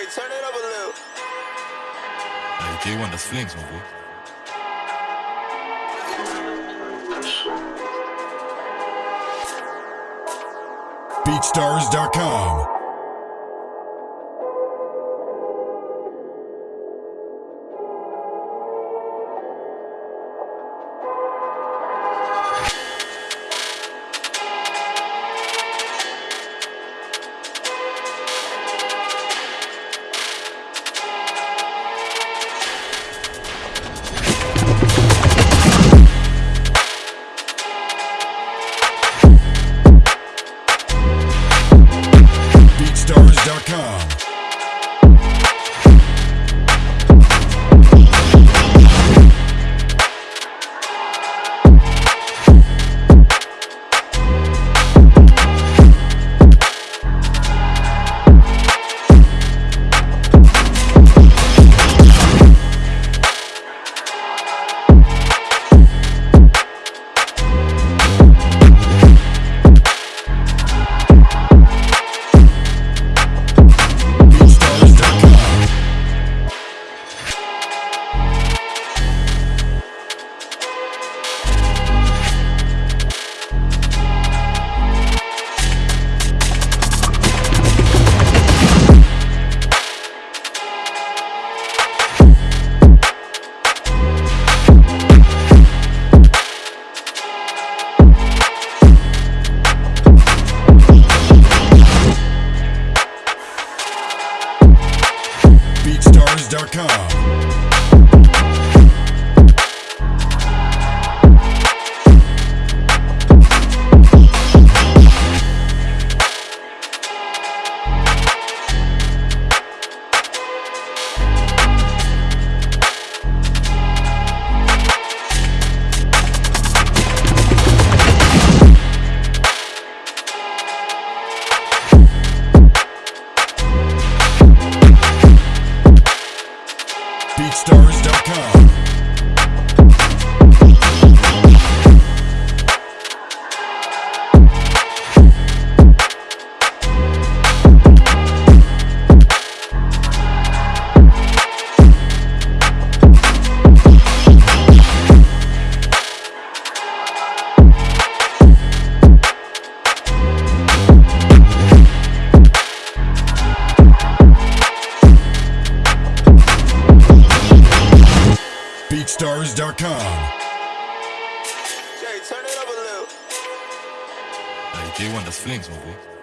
Jay, turn it up a little. Hey, J1, das Flings, my boy. BeatStars.com. BeatStars.com. BeatStars.com. BeatStars.com. BeatStars.com. Jay, turn it up a little. Hey, J1, das Flings, my boy.